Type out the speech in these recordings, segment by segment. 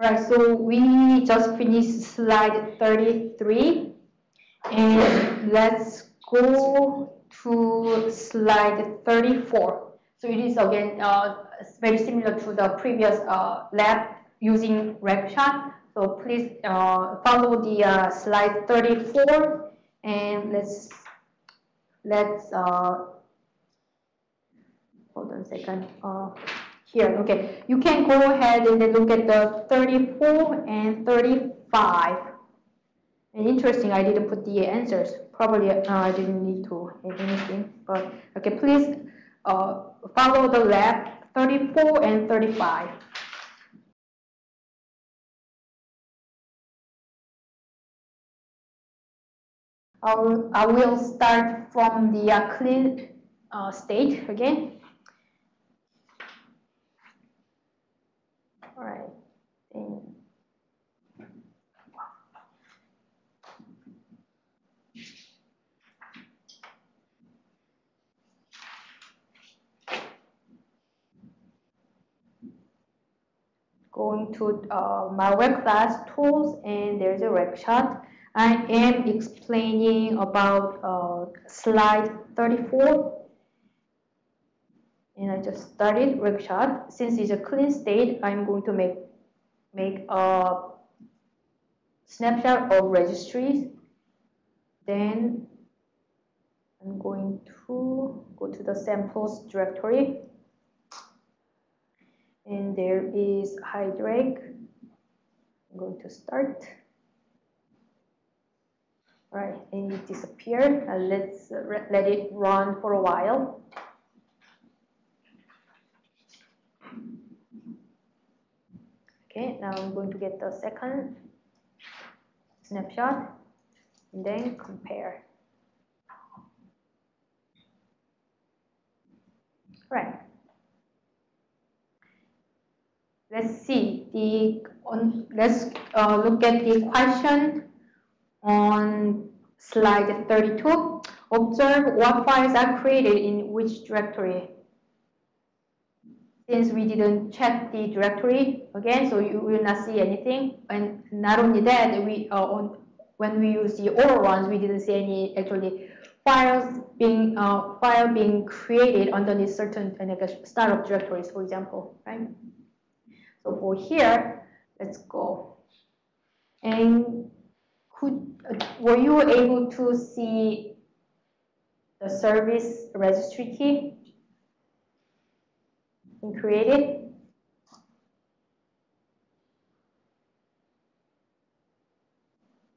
Right, so we just finished slide 33 and let's go to slide 34. So it is again uh, very similar to the previous uh, lab using RegShot. So please uh, follow the uh, slide 34 and let's let's uh, hold on a second. Here, okay. You can go ahead and then look at the 34 and 35. And interesting, I didn't put the answers. Probably uh, I didn't need to add anything. But okay, please uh, follow the lab 34 and 35. I will, I will start from the uh, clean uh, state again. All right. And going to uh, malware class tools and there's a RegShot. I am explaining about uh, slide 34 and I just started RegShot. Since it's a clean state, I'm going to make make a snapshot of registries. Then I'm going to go to the samples directory. There is Hydraq. I'm going to start. Right, and it disappeared. Uh, let's uh, let it run for a while. Okay, now I'm going to get the second snapshot and then compare. Right. Let's see the on. Let's uh, look at the question on slide 32. Observe what files are created in which directory since we didn't check the directory again, so you will not see anything. And not only that, we uh, on, when we use the oral ones, we didn't see any actually files being uh, file being created underneath certain like startup directories, for example, right? So for here, let's go. And could uh, were you able to see the service registry key? and create it.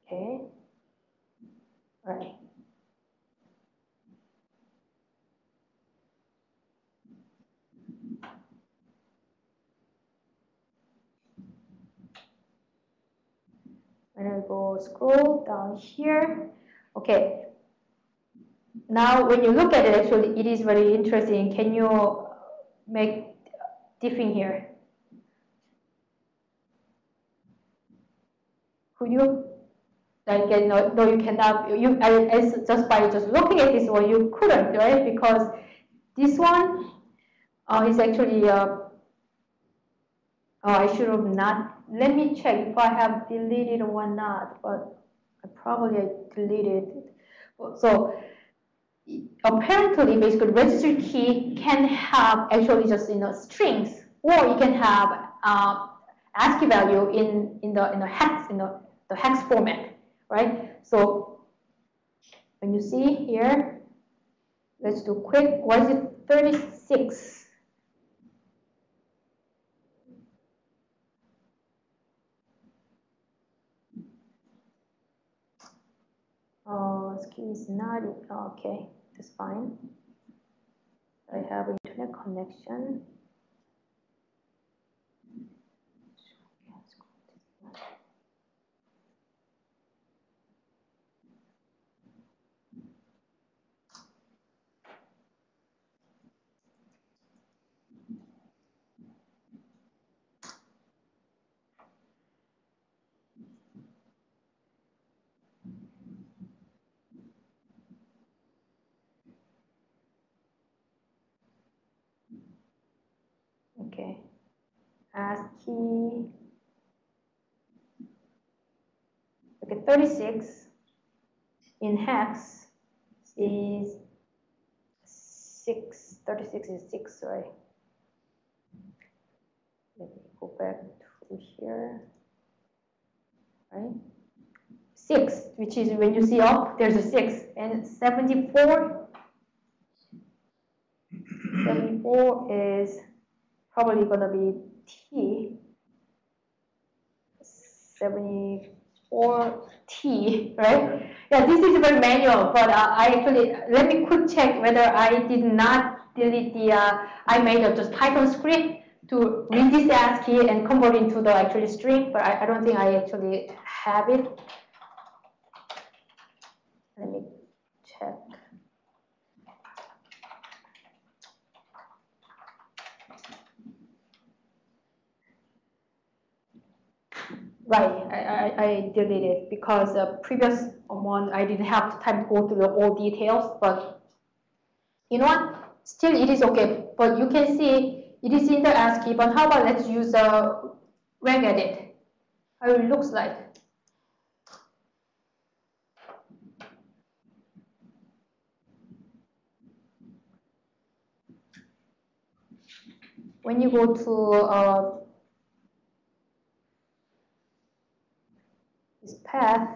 Okay. All right. When I go scroll down here, okay. Now, when you look at it, actually, it is very interesting. Can you make diffing here. Could you? Like, no, no, you cannot. You, as just by just looking at this one, you couldn't, right? Because this one uh, is actually. Uh, oh, I should have not. Let me check if I have deleted or not. But I probably deleted. So apparently basically registry key can have actually just you know strings or you can have uh, ASCII value in in the in the hex in the, the hex format, right? So when you see here, let's do quick. Is it 36? Oh, is not okay. That's fine. I have internet connection. Okay. ASCII Okay, 36 in hex is 6, 36 is 6, sorry. Let me go back to here, right? 6, which is when you see up, there's a 6, and 74, 74 is probably going to be T, 74T, right? Yeah, this is very manual, but uh, I actually, let me quick check whether I did not delete the, uh, I made a just Python script to read this ASCII and convert into the actual string, but I, I don't think I actually have it. Let me check. Right, I, I, I deleted because the previous one I didn't have time to go through the all details, but you know what? Still, it is okay. But you can see it is in the ASCII. But how about let's use a regedit? How it looks like. When you go to uh, this path,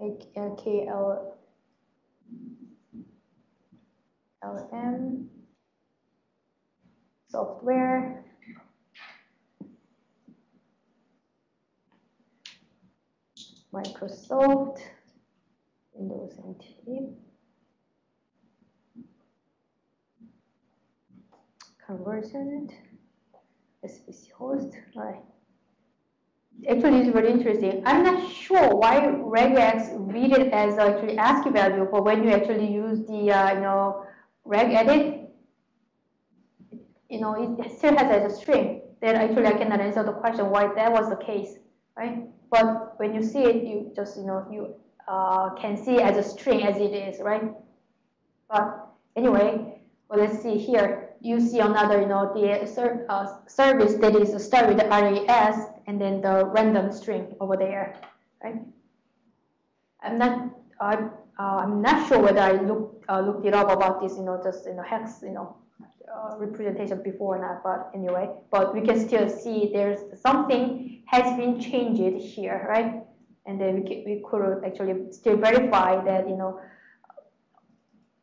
uh, KL, LM, software, Microsoft, Windows NT, CurrentVersion, SVC host, right actually it's very interesting. I'm not sure why regex read it as actually ASCII value, but when you actually use the uh, you know regedit, you know it still has as a string. Then actually I cannot answer the question why that was the case, right? But when you see it, you just you know you uh, can see as a string as it is, right? But anyway, well, let's see here you see another, you know, the ser uh, service that is start with RAS and then the random string over there, right? I'm not, uh, I'm not sure whether I looked uh, looked it up about this, you know, just you know hex, you know, uh, representation before or not, but anyway, but we can still see there's something has been changed here, right? And then we, can, we could actually still verify that, you know,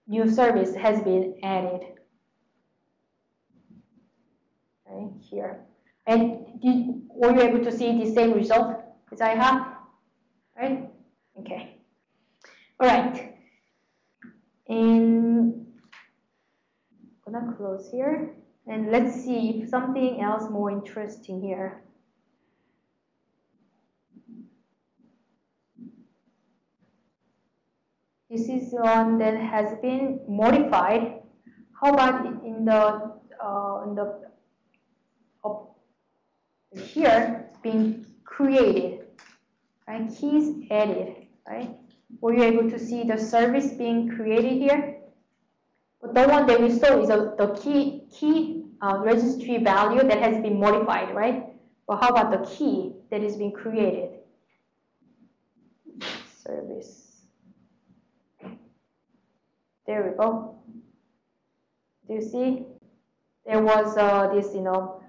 new service has been added right here. And did, were you able to see the same result as I have? Right? Okay. All right. And I'm gonna close here. And let's see if something else more interesting here. This is one that has been modified. How about in the uh, in the here being created, right? Keys added, right? Were you able to see the service being created here? But the one that we saw is a, the key key uh, registry value that has been modified, right? But how about the key that is being created? Service. There we go. Do you see? There was uh, this, you know,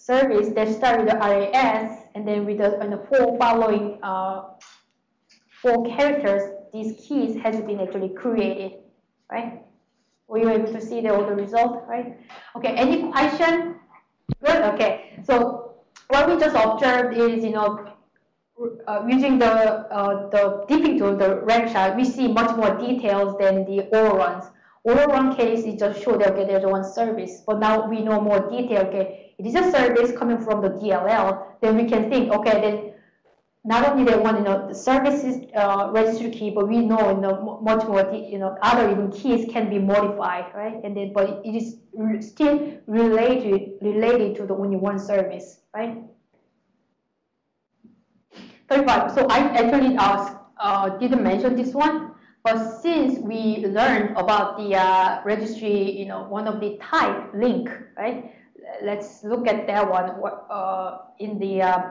service that start with the RAS and then with the, and the four following uh, four characters, these keys has been actually created, right? Were you able to see the order result, right? Okay, any question? Good, okay. So what we just observed is, you know, uh, using the uh, the diffing tool, the ramp we see much more details than the oral ones. 101 case is just show that okay, there's one service, but now we know more detail, okay, it is a service coming from the DLL, then we can think, okay, then not only they want, you know, the services uh, registry key, but we know, you know, much more, you know, other even keys can be modified, right? And then, but it is still related, related to the only one service, right? 35, so I actually asked, uh, didn't mention this one, but since we learned about the uh, registry, you know, one of the type link, right? Let's look at that one uh, in the uh,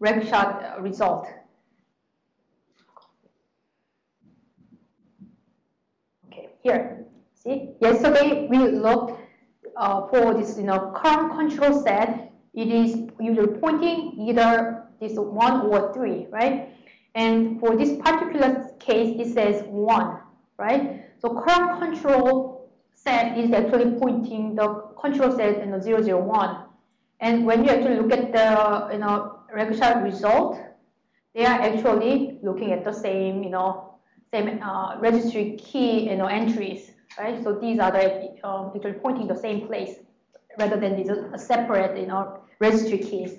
RegShot result. Okay, here, see? Yesterday we looked uh, for this, you know, current control set. It is usually pointing either this one or three, right? And for this particular case, it says one, right? So current control set is actually pointing the control set in the 001. And when you actually look at the, you know, RegShot result, they are actually looking at the same, you know, same uh, registry key, you know, entries, right? So these are the, um, actually pointing the same place rather than these separate, you know, registry keys.